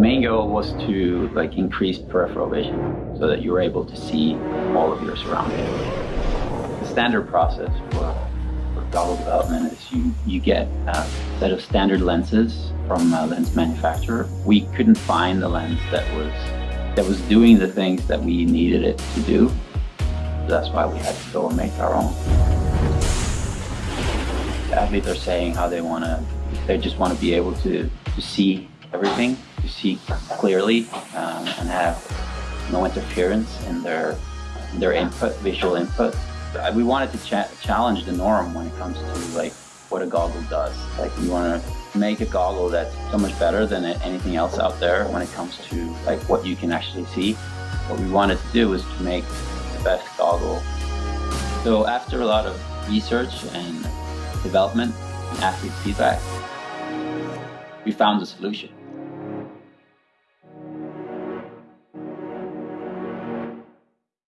main goal was to like increase peripheral vision so that you were able to see all of your surroundings. The standard process for, for goggle development is you, you get a set of standard lenses from a lens manufacturer. We couldn't find the lens that was that was doing the things that we needed it to do. That's why we had to go and make our own. The athletes are saying how they want to, they just want to be able to, to see everything, to see clearly um, and have no interference in their, their input, visual input. We wanted to cha challenge the norm when it comes to like what a goggle does. Like we want to make a goggle that's so much better than anything else out there when it comes to like what you can actually see. What we wanted to do was to make the best goggle. So after a lot of research and development and athlete feedback, we found a solution.